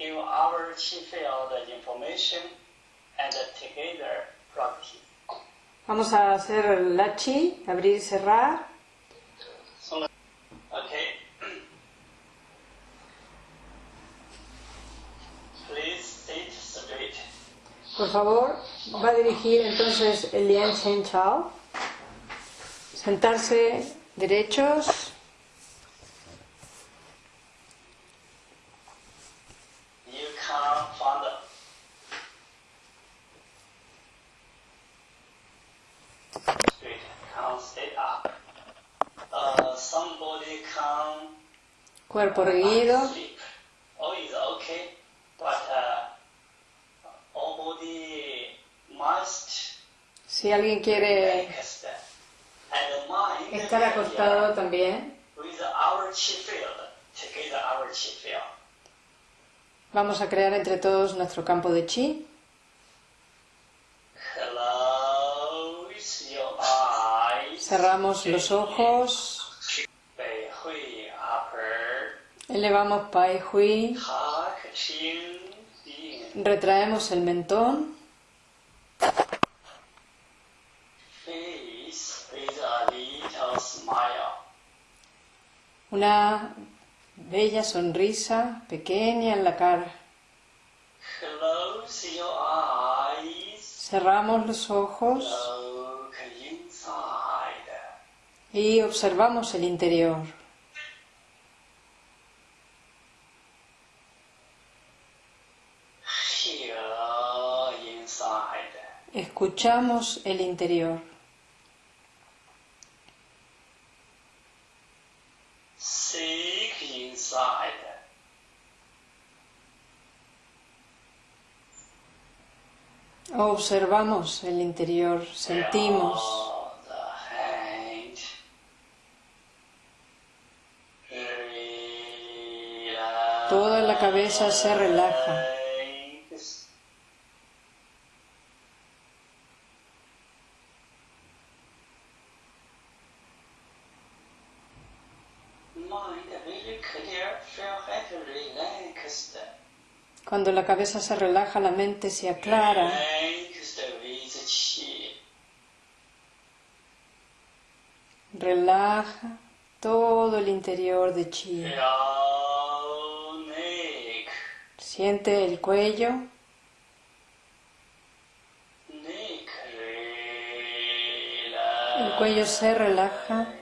our field information and together. Vamos a hacer la chi, abrir y cerrar. Okay. Please sit straight. Por favor, va a dirigir entonces el Lian Chen Chao. Sentarse derechos. Must. Si alguien quiere estar acostado también, vamos a crear entre todos nuestro campo de chi. Cerramos los ojos, Elevamos Pai Hui. Retraemos el mentón. Una bella sonrisa pequeña en la cara. Cerramos los ojos y observamos el interior. Escuchamos el interior. Seek inside. Observamos el interior, sentimos. Toda la cabeza se relaja. Cuando la cabeza se relaja, la mente se aclara. Relaja todo el interior de chi. Siente el cuello, el cuello se relaja.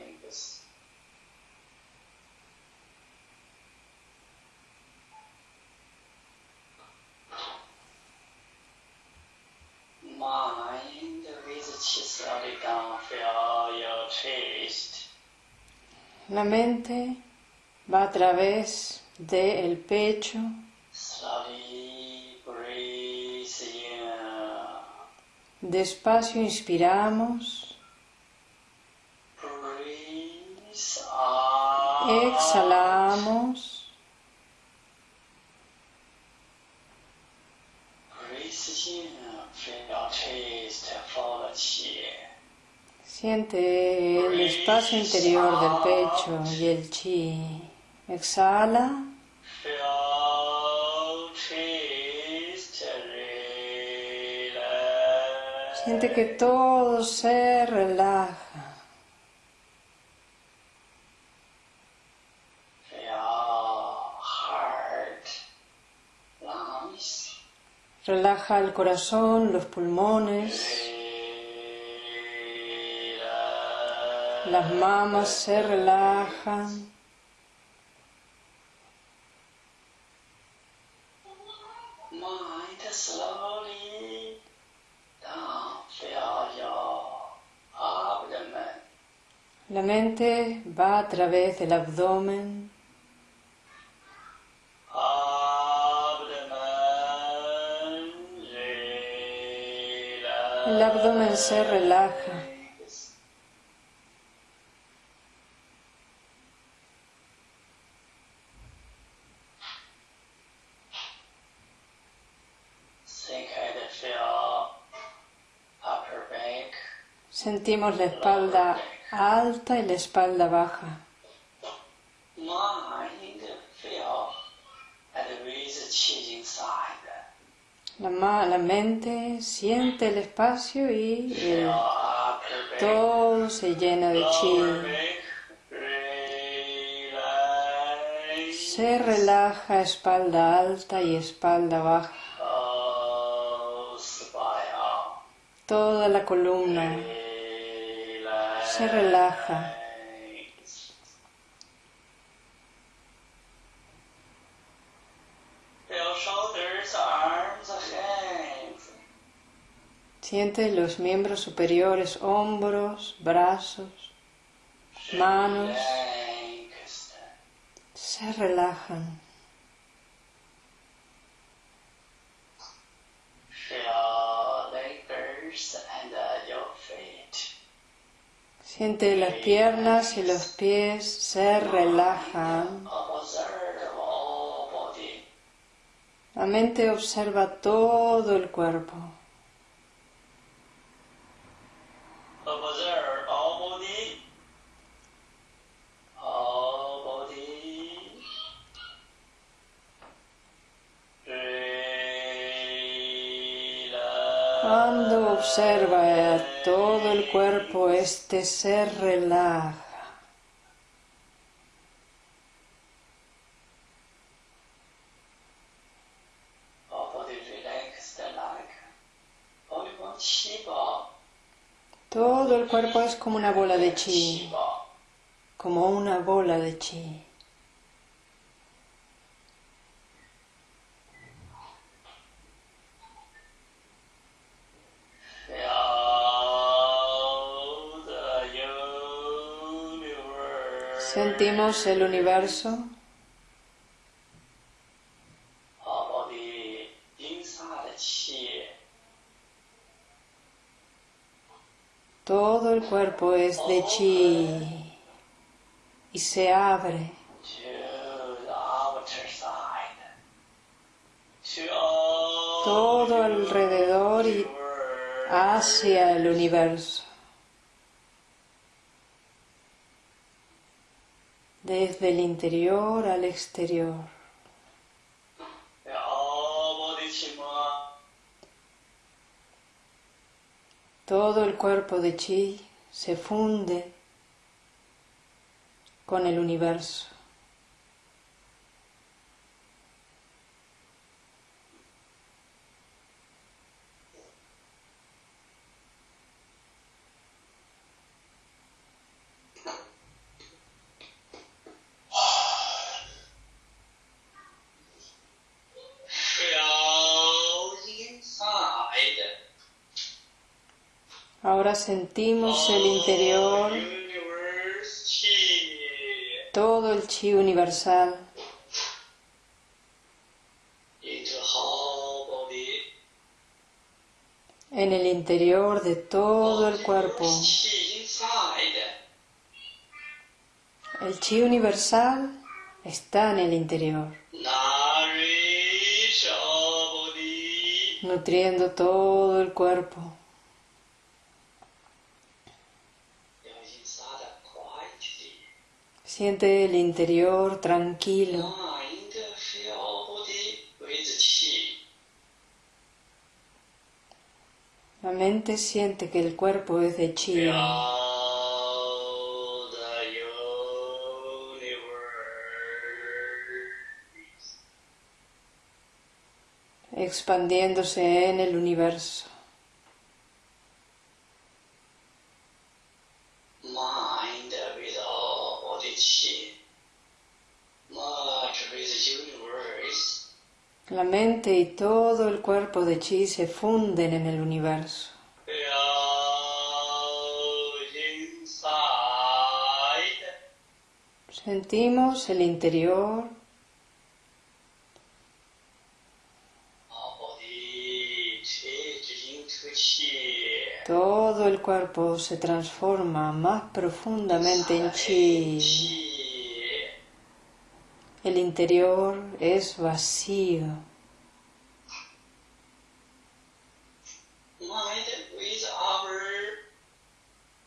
La mente va a través del pecho, despacio inspiramos, exhalamos, siente el espacio interior del pecho y el chi. Exhala, siente que todo se relaja. Relaja el corazón, los pulmones, las mamas se relajan. La mente va a través del abdomen, el abdomen se relaja. Sentimos la espalda alta y la espalda baja. La, la mente siente el espacio y todo se llena de chi. Se relaja espalda alta y espalda baja. Toda la columna. Se relaja. Siente los miembros superiores, hombros, brazos, manos. Se relajan. Siente las piernas y los pies se relajan. La mente observa todo el cuerpo. Observa todo el cuerpo, este se relaja. Todo el cuerpo es como una bola de Chi como una bola de chi. Sentimos el universo, todo el cuerpo es de chi y se abre todo alrededor y hacia el universo. Desde el interior al exterior. Todo el cuerpo de chi se funde con el universo. Feel inside. Sentimos el interior, todo el chi universal en el interior de todo el cuerpo. El chi universal está en el interior, nutriendo todo el cuerpo. Siente el interior tranquilo. La mente siente que el cuerpo es de chi, expandiéndose en el universo. La mente y todo el cuerpo de chi se funden en el universo. Sentimos el interior, Our body changes into chi. Todo el cuerpo se transforma más profundamente en chi. El interior es vacío. Mind with our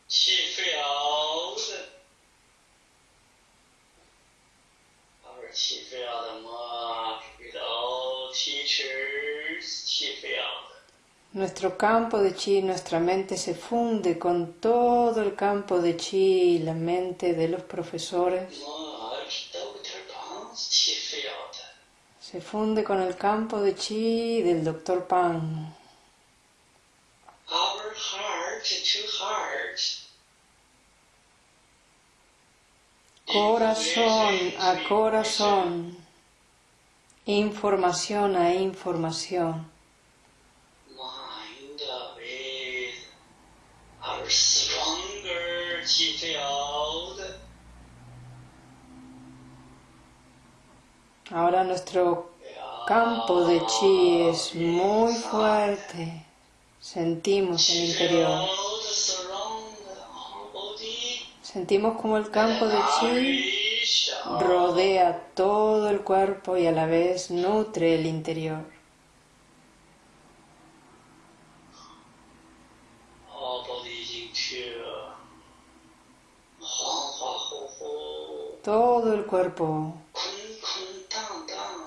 chi field. Our chi field merge with all Nuestro campo de chi, nuestra mente se funde con todo el campo de chi y la mente de los profesores. Se funde con el campo de chi del Dr. Pan. Corazón a corazón. Información a información. Ahora nuestro campo de chi es muy fuerte. Sentimos el interior. Sentimos como el campo de chi rodea todo el cuerpo y a la vez nutre el interior. Todo el cuerpo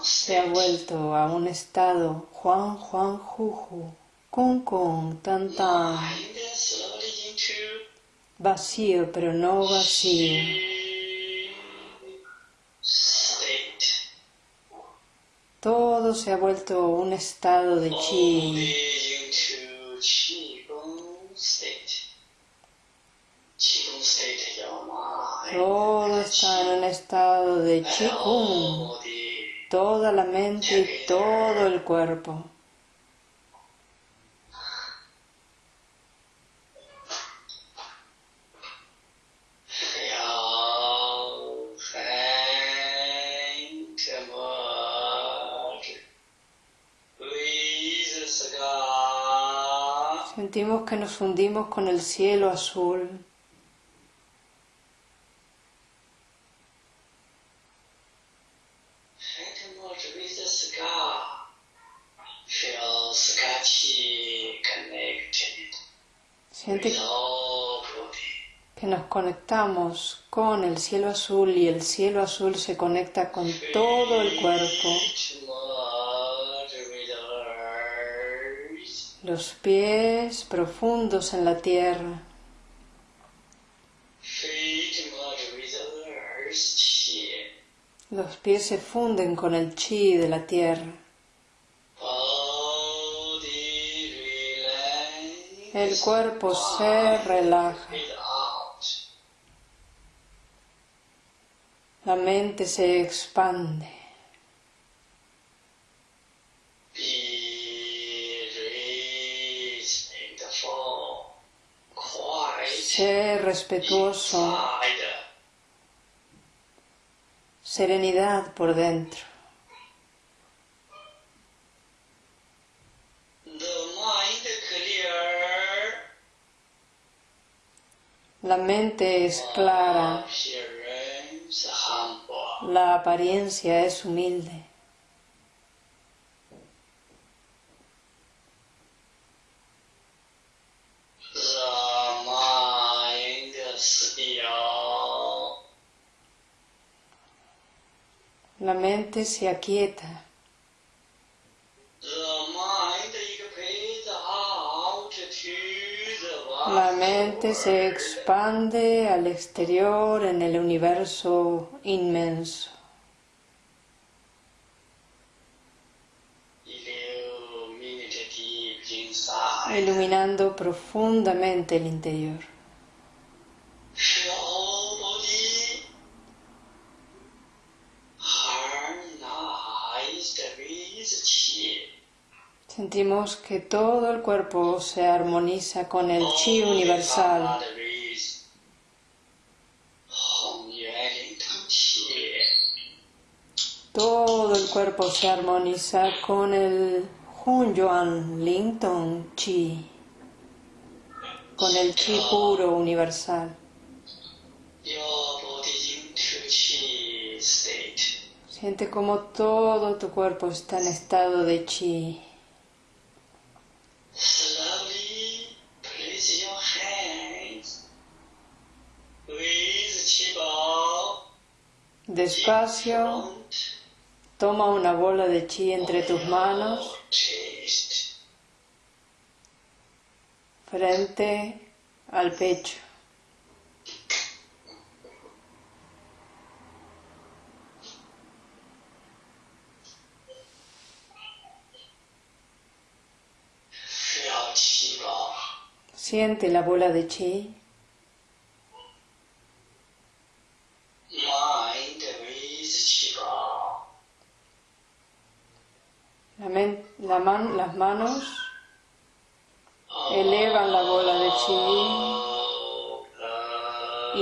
se ha vuelto a un estado Juan Juan Juju, Kun Kun Tan Tan, vacío pero no vacío. Todo se ha vuelto un estado de chi. Está en un estado de body. Toda la mente y todo el cuerpo. Sentimos que nos fundimos con el cielo azul. Siente que nos conectamos con el cielo azul y el cielo azul se conecta con todo el cuerpo. Los pies profundos en la tierra. Los pies se funden con el chi de la tierra. El cuerpo se relaja. La mente se expande. Sé respetuoso. Serenidad por dentro. La mente es clara. La apariencia es humilde. La mente se aquieta. La mente se expande al exterior en el universo inmenso, iluminando profundamente el interior. Sentimos que todo el cuerpo se armoniza con el chi universal. Todo el cuerpo se armoniza con el Hun Yuan Ling Tong Chi, con el chi puro universal. Siente como todo tu cuerpo está en estado de chi. Despacio, toma una bola de chi entre tus manos frente al pecho. Siente la bola de chi. La man, las manos elevan la bola de chi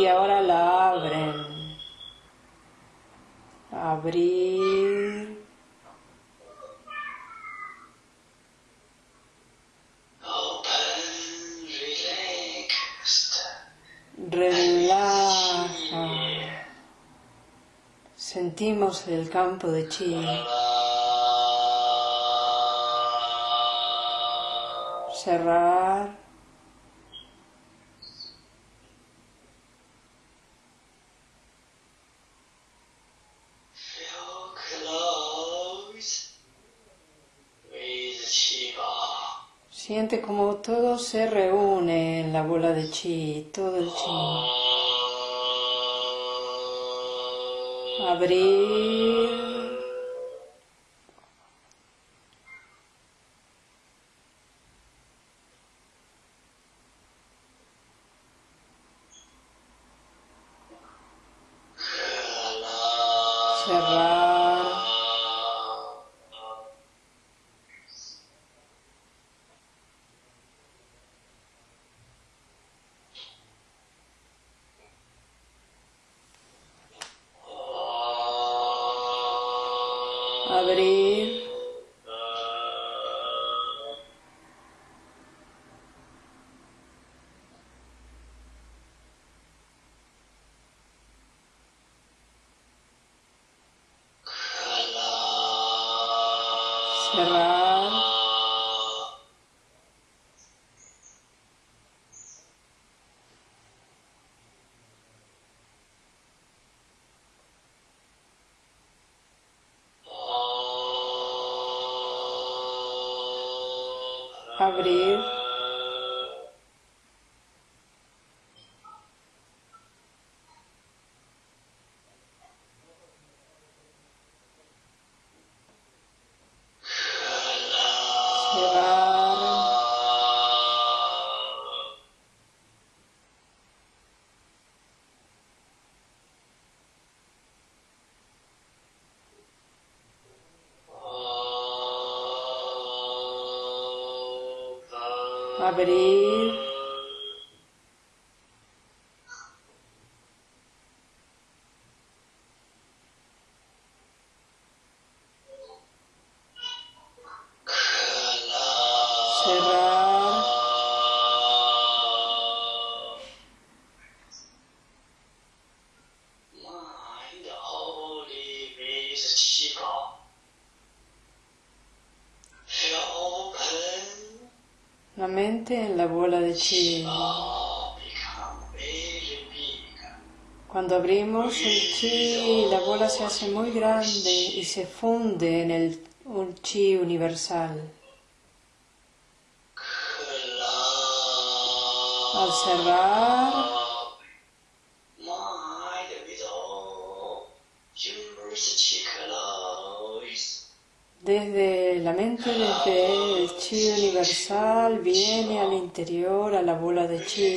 y ahora la abren. Abrir. Relaja. Sentimos el campo de chi. Cerrar. Siente como todo se reúne en la bola de chi, todo el chi. Abrir. Abrir. Abrir. Abrimos el chi, la bola se hace muy grande y se funde en el chi universal. Al cerrar, desde la mente, desde el chi universal, viene al interior a la bola de chi.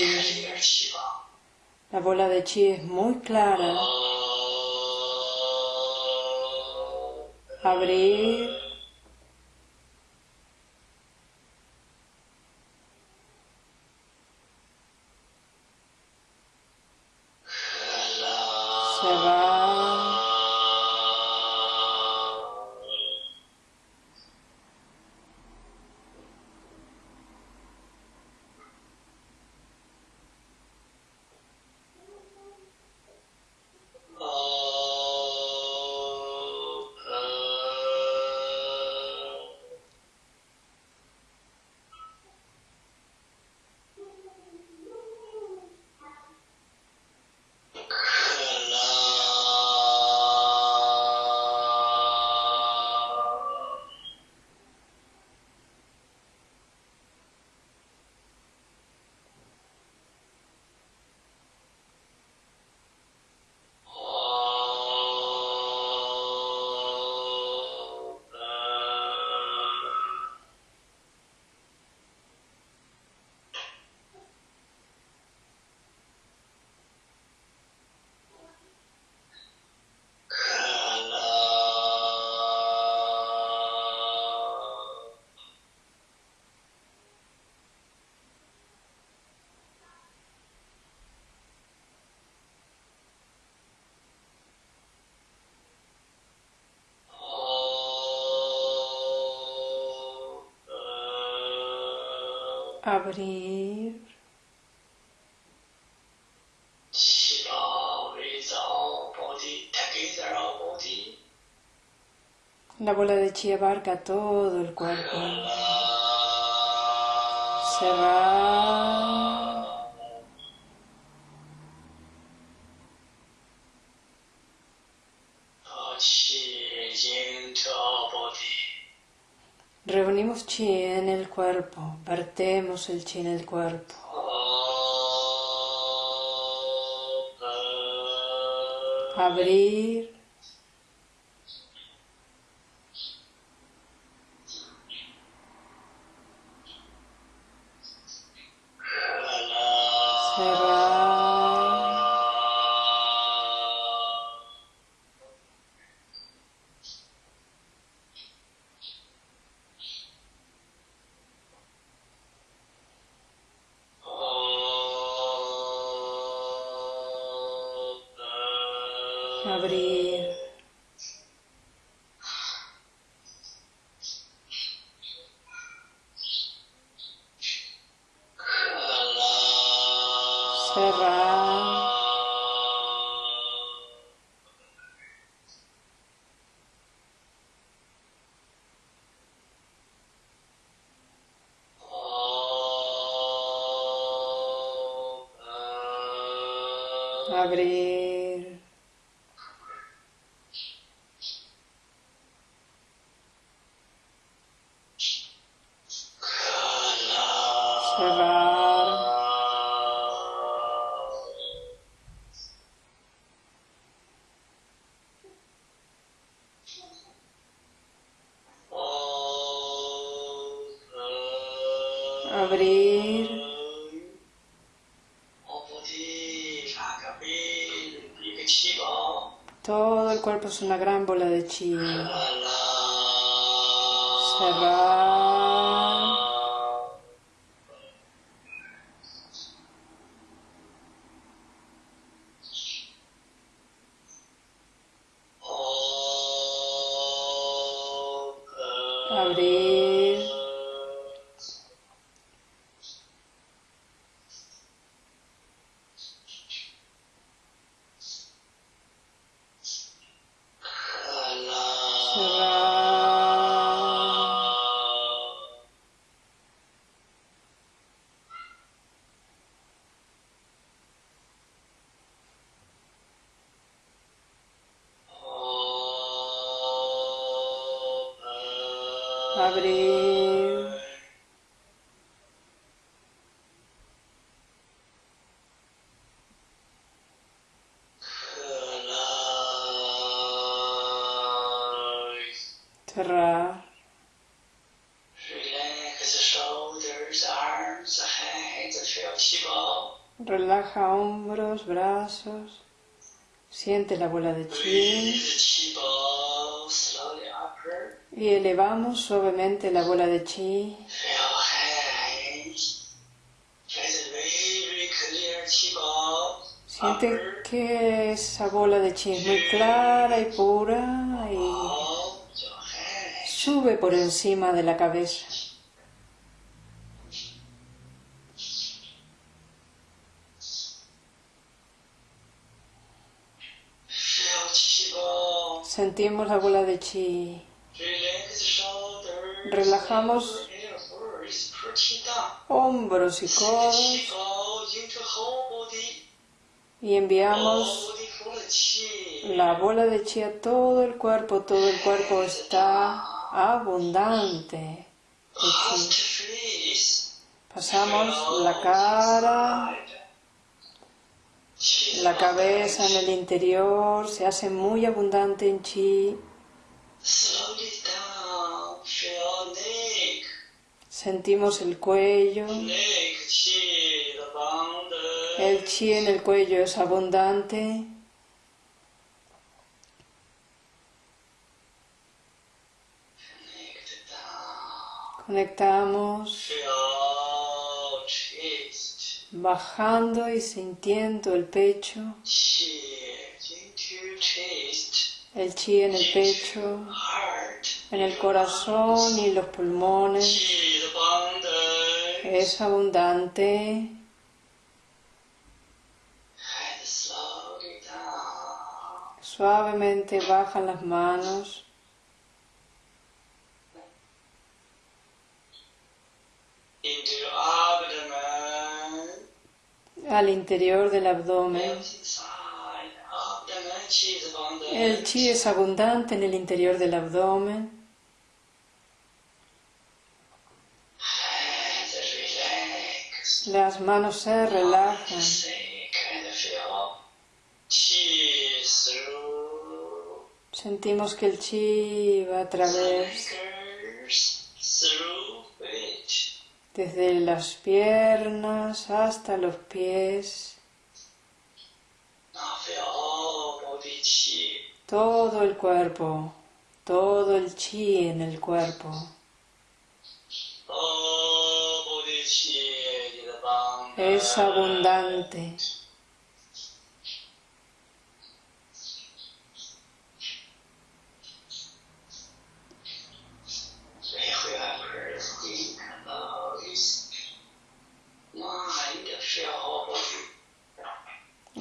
La bola de chi es muy clara. Abrir. abrir. La bola de chi abarca todo el cuerpo. Se va. Reunimos chi en el cuerpo, vertemos el chi en el cuerpo. Abrir, una gran bola de chi. Cerrar, Siente la bola de chi. Y elevamos suavemente la bola de chi. Siente que esa bola de chi es muy clara y pura y sube por encima de la cabeza. sentimos la bola de chi. Relajamos hombros y codos y enviamos la bola de chi a todo el cuerpo. Todo el cuerpo está abundante. Pasamos la cara, la cabeza en el interior, se hace muy abundante en chi. Sentimos el cuello. El chi en el cuello es abundante. Conectamos bajando y sintiendo el pecho, el chi en el pecho, en el corazón y los pulmones, es abundante. Suavemente bajan las manos al interior del abdomen. El chi es abundante en el interior del abdomen. Las manos se relajan. Sentimos que el chi va a través. Desde las piernas hasta los pies. Todo el cuerpo, todo el chi en el cuerpo. Es abundante.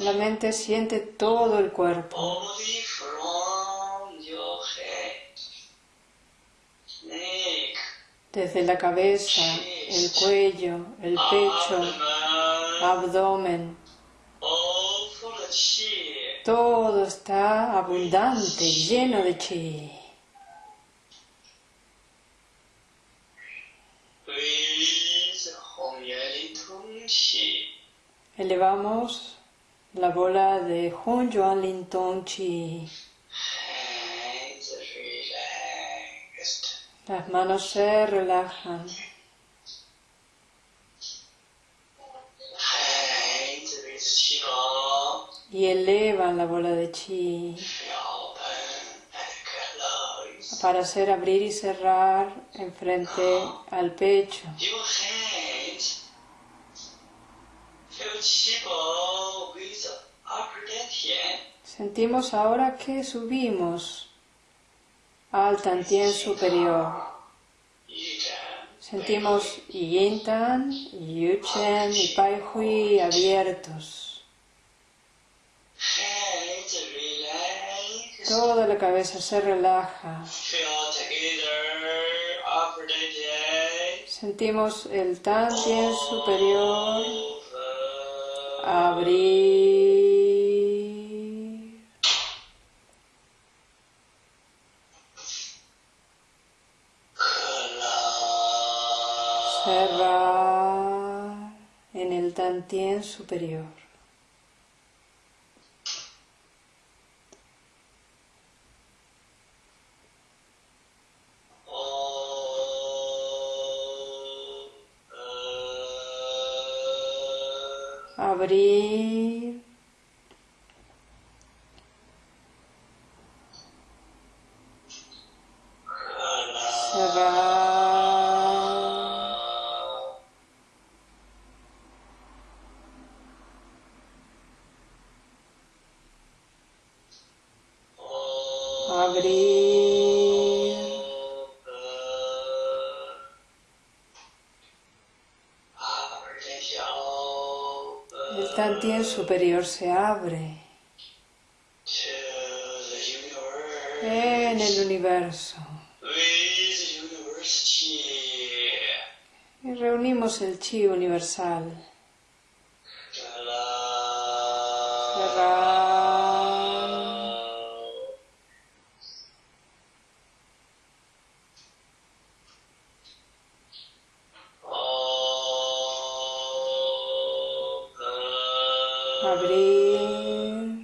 La mente siente todo el cuerpo. Desde la cabeza, el cuello, el pecho, abdomen. Todo está abundante, lleno de chi. Elevamos la bola de Hun Yuan Lin Tong Chi. Las manos se relajan. Y elevan la bola de chi para hacer abrir y cerrar enfrente al pecho. Sentimos ahora que subimos al Tantien superior. Sentimos Yin Tan, Yu Chen y Pai Hui abiertos. Toda la cabeza se relaja. Sentimos el Tantien superior abrir. En el Tantien superior. Abrir. Superior se abre en el universo. Y reunimos el chi universal. Abrir.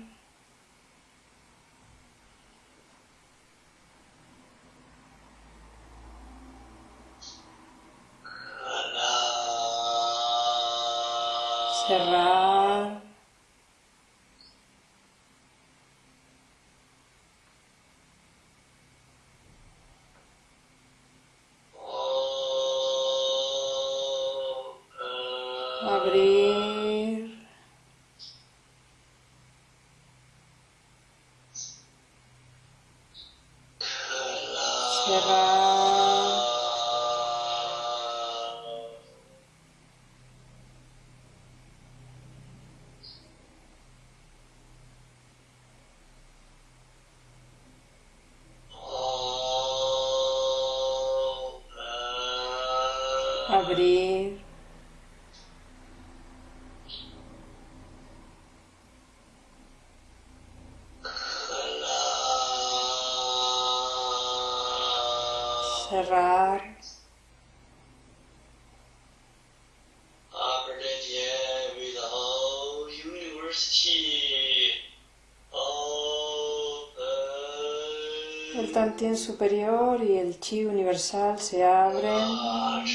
Cerrar, el tantien superior y el chi universal se abren,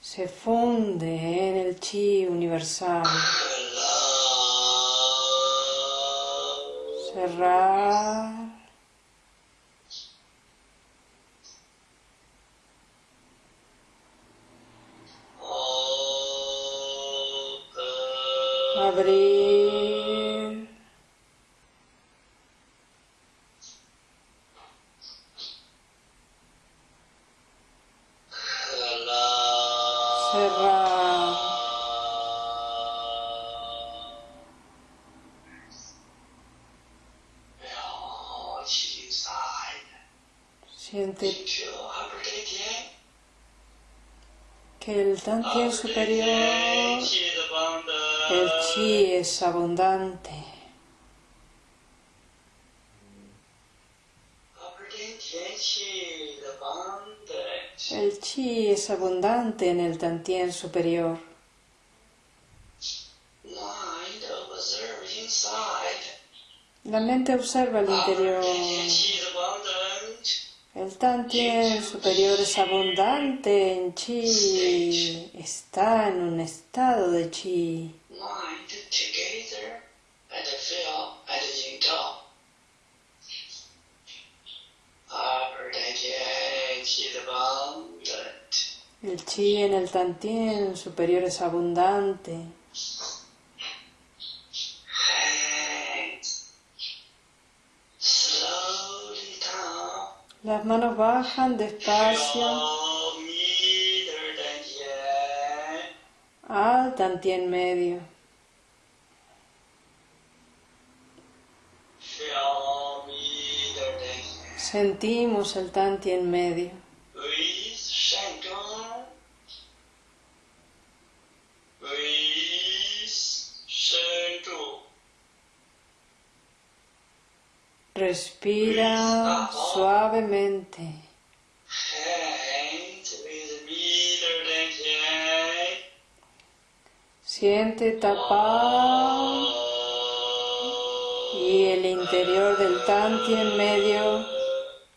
se funde en el chi universal, cerrar, abrir, cerrar, siente que el tantien superior, el chi es abundante. El chi es abundante en el tantien superior. La mente observa el interior. El tantien superior es abundante en chi. Está en un estado de chi. El chi en el tantien superior es abundante. Las manos bajan despacio al tantien medio. Sentimos el tantien medio. Respira suavemente. Siente tapar y el interior del tantien medio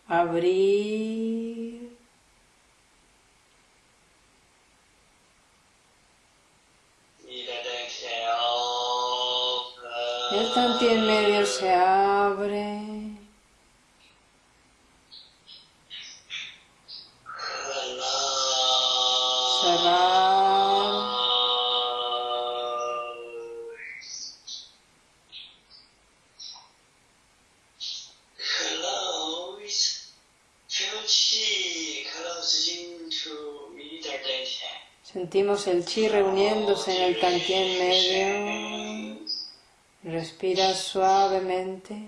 abrir. El tantien medio se abre. El chi reuniéndose en el tantien medio. Respira suavemente.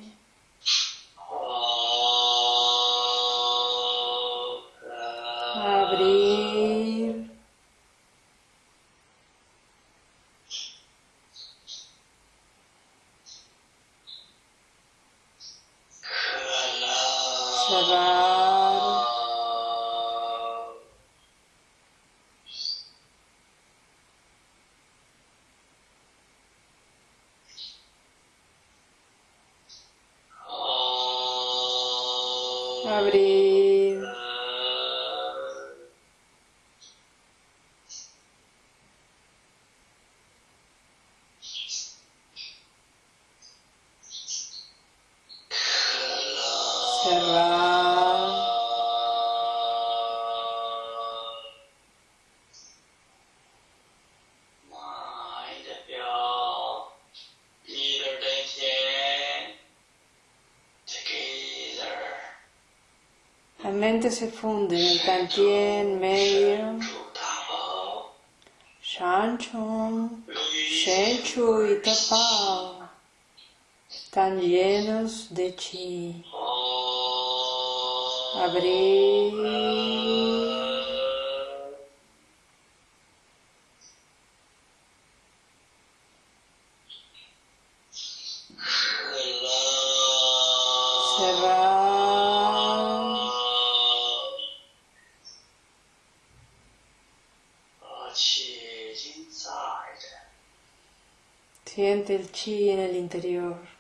observar La mente se funde en el tantien medio. Shanchon, Shenchu y Tapao están llenos de chi. avrei Sente il Chi nell'interiore.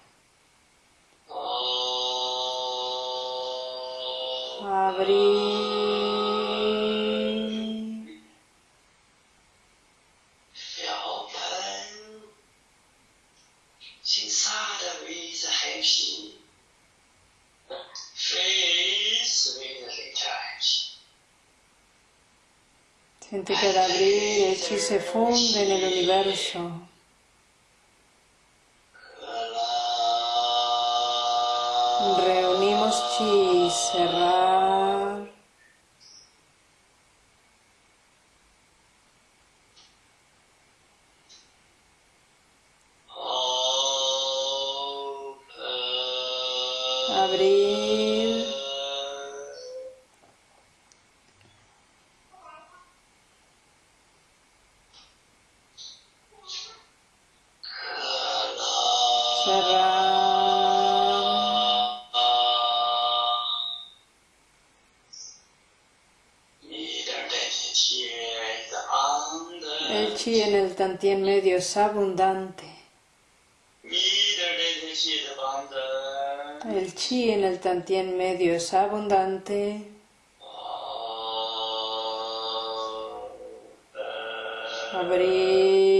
Siente que al abrir el chi se funde en el universo. Reunimos chi, cerrar. El chi en el tantien medio es abundante. El chi en el tantien medio es abundante. Abrir.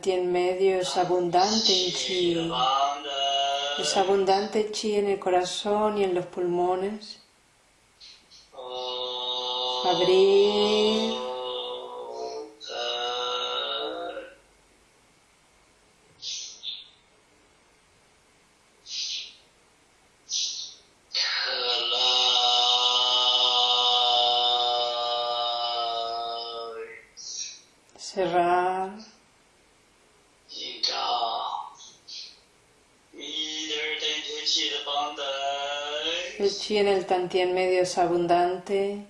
El tantien medio es abundante en chi. Es abundante chi en el corazón y en los pulmones. Abrir. Cerrar. El chi en el tantien medio es abundante.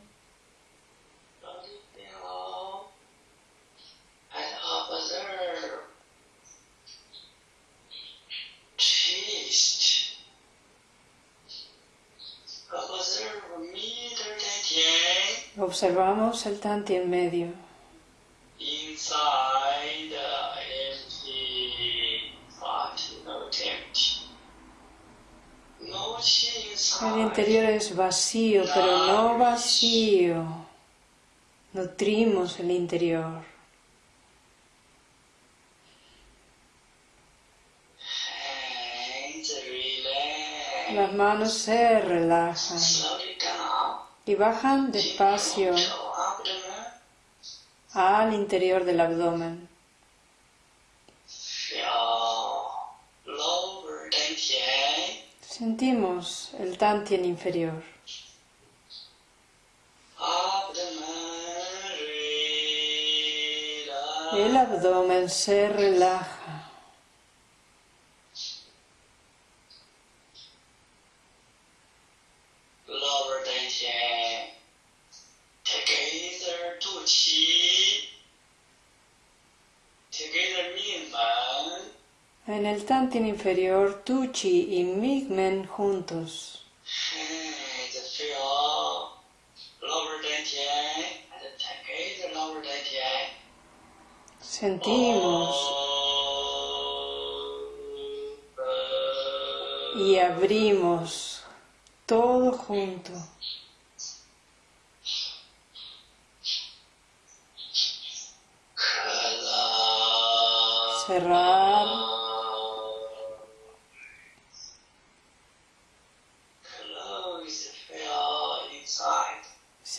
Observamos el tantien medio. inside empty, but not empty. No chi El interior es vacío, pero no vacío. Nutrimos el interior. Las manos se relajan y bajan despacio al interior del abdomen. Sentimos el tantien inferior. El abdomen se relaja. Lower tantien. Together two qi. Together Mingmen. En inferior, Tu Chi y Migmen juntos. Sentimos y abrimos todo junto. Cerrar.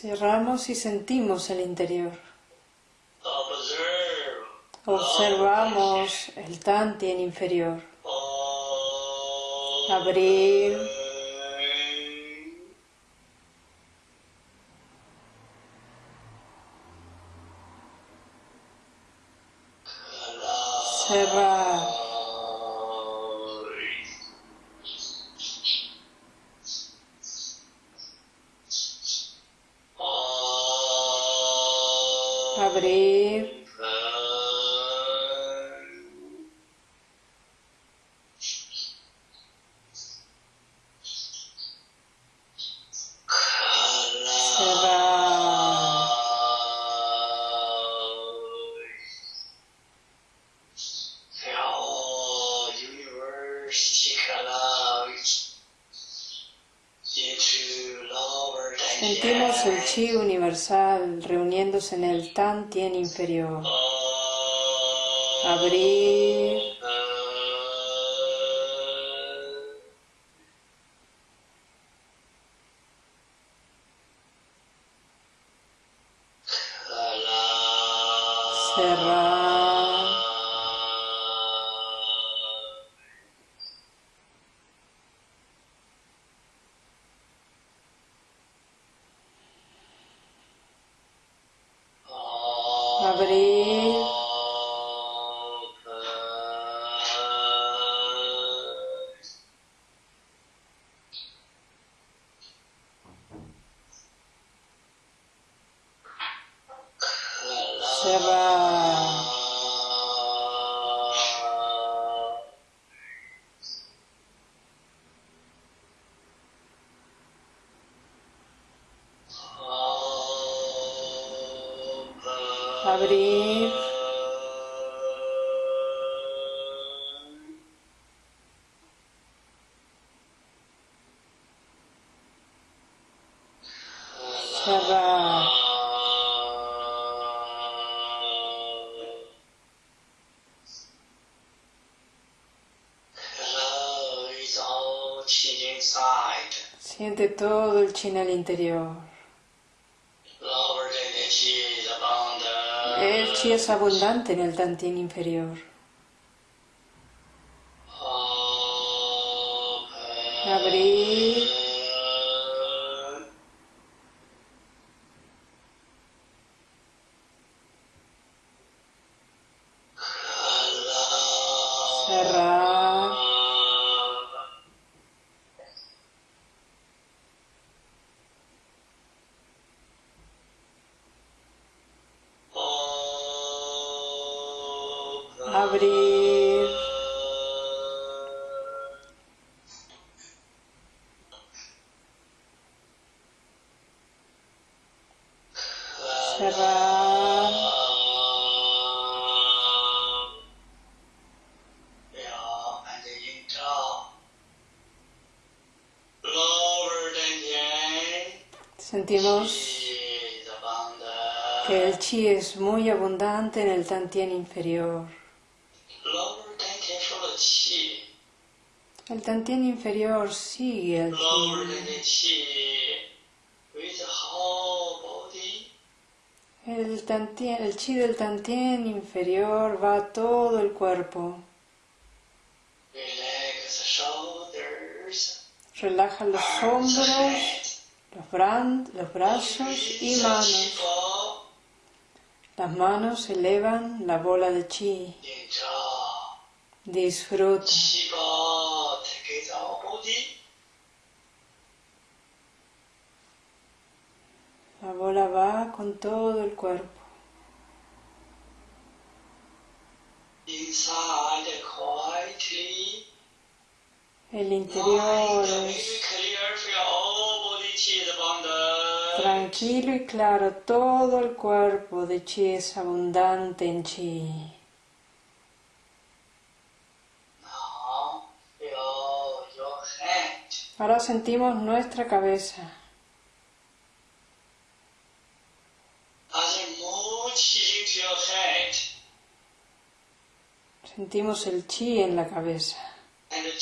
Cerramos y sentimos el interior. Observamos el Tantien inferior. Abrir. Cerrar. Cerrar. Interior. El chi es abundante en el tantien inferior. Abrir. Abrir. Cerrar. Sentimos que el chi es muy abundante en el tantien inferior. El tantien inferior sigue al. El, tantien, el chi del tantien inferior va a todo el cuerpo. Relaja los hombros, los, los brazos y manos. Las manos elevan la bola de chi. Disfruta. La bola va con todo el cuerpo. El interior es tranquilo y claro. Todo el cuerpo de chi es abundante en chi. Ahora sentimos nuestra cabeza. Sentimos el chi en la cabeza. El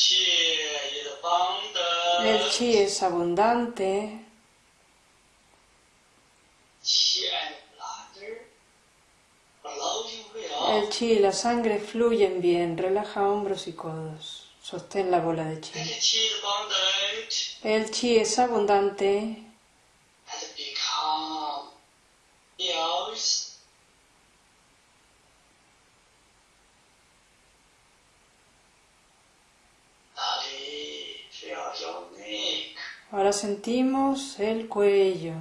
chi es abundante. El chi y la sangre fluyen bien. Relaja hombros y codos. Sostén la bola de chi. El chi es abundante. Ahora sentimos el cuello.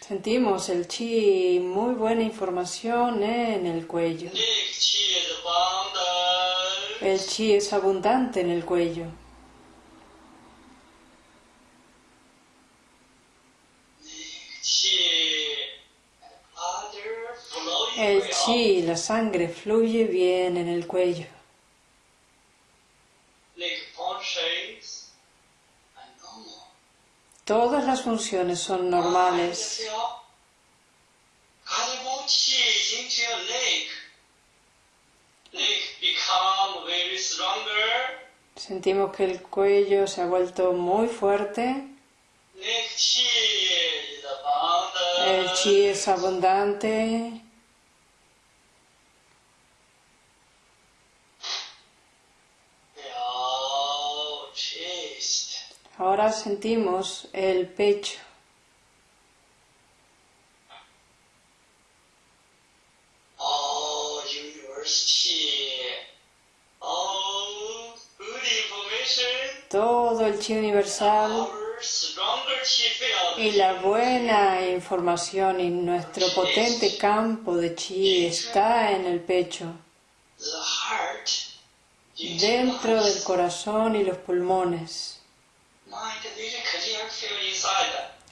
Sentimos el chi, muy buena información en el cuello. El chi es abundante en el cuello. Chi, la sangre, fluye bien en el cuello. Todas las funciones son normales. Sentimos que el cuello se ha vuelto muy fuerte. El chi es abundante. Ahora sentimos el pecho. Todo el chi universal y la buena información y nuestro potente campo de chi está en el pecho, dentro del corazón y los pulmones.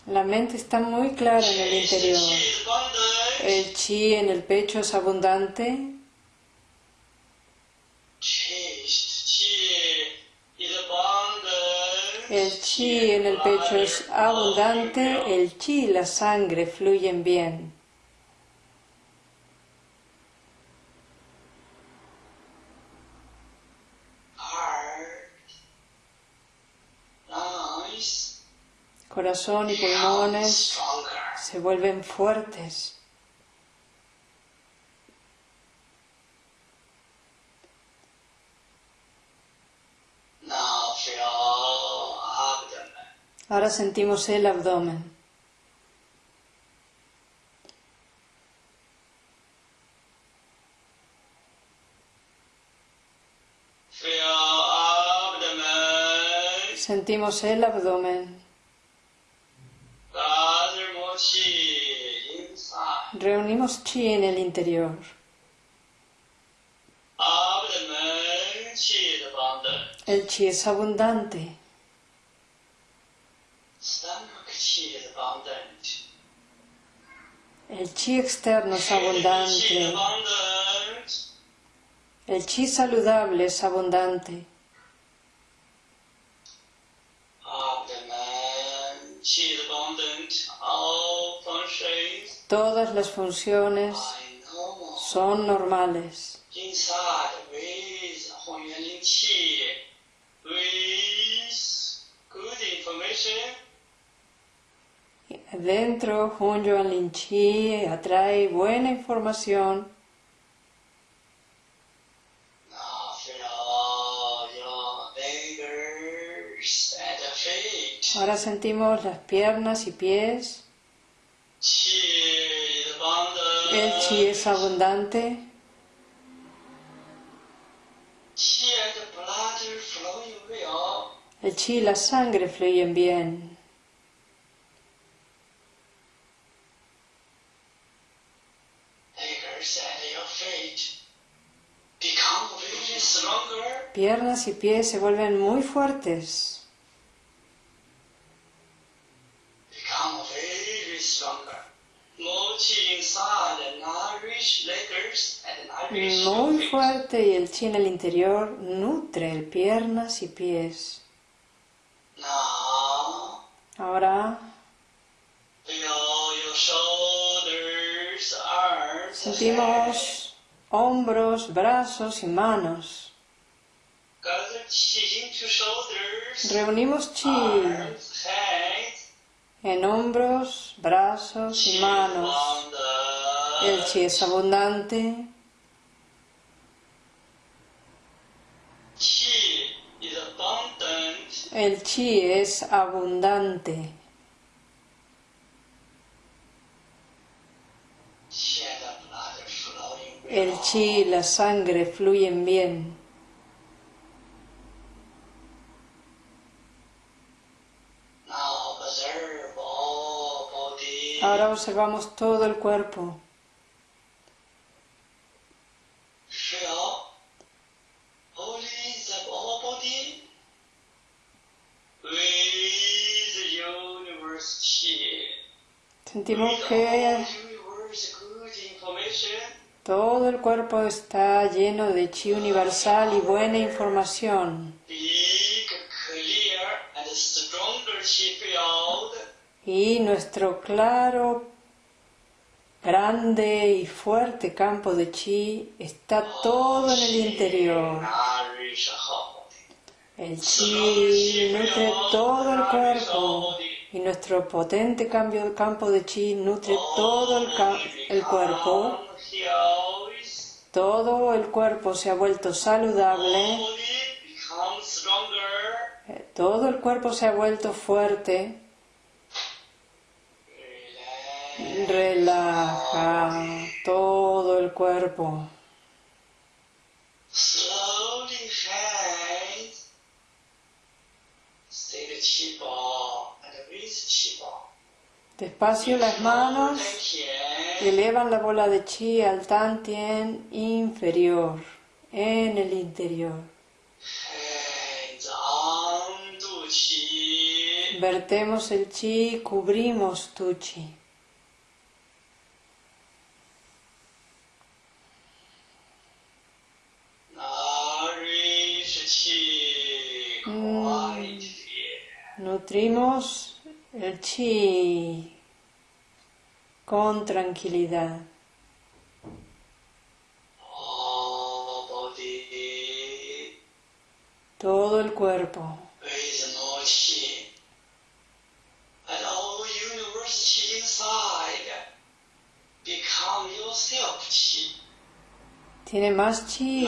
La mente está muy clara en el interior. El chi en el pecho es abundante. El chi en el pecho es abundante, el chi y la sangre fluyen bien. Corazón y pulmones se vuelven fuertes. Ahora sentimos el abdomen. Sentimos el abdomen. Reunimos chi en el interior. El chi es abundante. El chi externo es abundante. El chi saludable es abundante. Todas las funciones son normales. Dentro, Hun Yuan Lin atrae buena información. Ahora sentimos las piernas y pies. El chi es abundante. El chi y la sangre fluyen bien. Piernas y pies se vuelven muy fuertes. Muy fuerte y el chi en el interior nutre piernas y pies. Ahora sentimos hombros, brazos y manos. Reunimos chi en hombros, brazos y manos. El chi es abundante. El chi es abundante. El chi y la sangre fluyen bien. Ahora observamos todo el cuerpo. Sentimos que todo el cuerpo está lleno de chi universal y buena información. Y nuestro claro, grande y fuerte campo de chi está todo en el interior. El chi nutre todo el cuerpo y nuestro potente cambio, campo de chi nutre todo el, el cuerpo. Todo el cuerpo se ha vuelto saludable. Todo el cuerpo se ha vuelto fuerte. Relaja todo el cuerpo. Despacio las manos elevan la bola de chi al tantien inferior, en el interior. Vertemos el chi, cubrimos tu chi. Nutrimos el chi con tranquilidad. Todo el cuerpo. Tiene más chi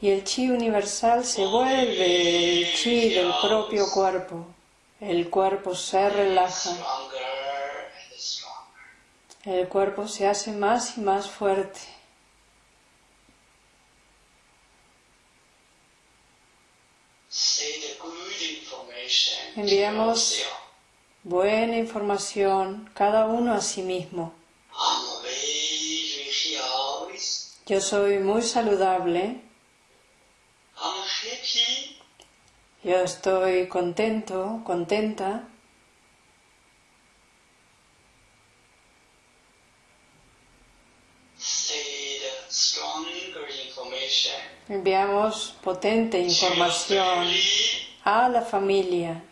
y el chi universal se vuelve el chi del propio cuerpo. El cuerpo se relaja. El cuerpo se hace más y más fuerte. Enviamos buena información cada uno a sí mismo. Yo soy muy saludable. Yo estoy contento, contenta. Enviamos potente información a la familia.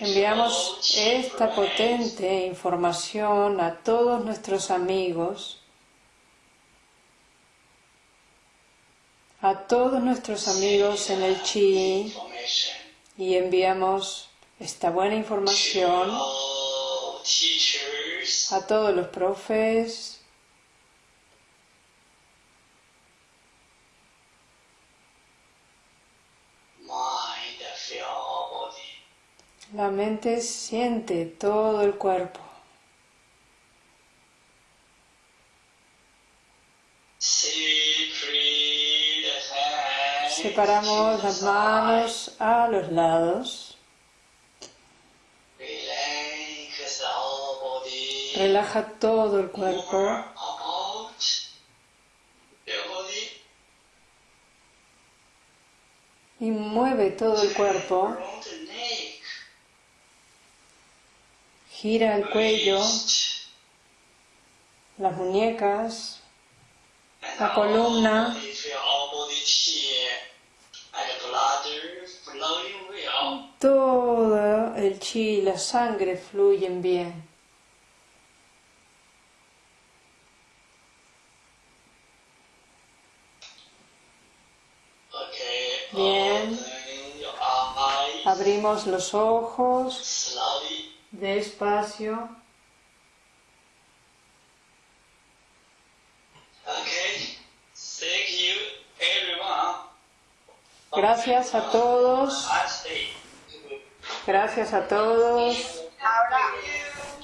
Enviamos esta potente información a todos nuestros amigos, a todos nuestros amigos en el Chi y enviamos esta buena información a todos los profes, La mente siente todo el cuerpo. Separamos las manos a los lados. Relaja todo el cuerpo. Y mueve todo el cuerpo. Gira el cuello, las muñecas, la columna. Todo el chi y la sangre fluyen bien. Bien. Abrimos los ojos despacio. Gracias a todos. Gracias a todos.